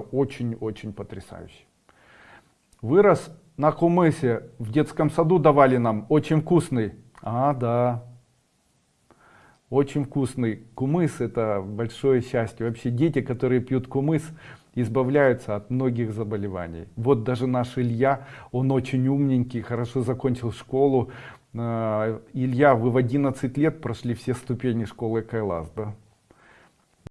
Очень-очень потрясающе. Вырос на кумысе, в детском саду давали нам, очень вкусный. А, да. Очень вкусный. Кумыс это большое счастье. Вообще дети, которые пьют кумыс, избавляются от многих заболеваний. Вот даже наш Илья, он очень умненький, хорошо закончил школу. Э, Илья, вы в 11 лет прошли все ступени школы Кайлас, да?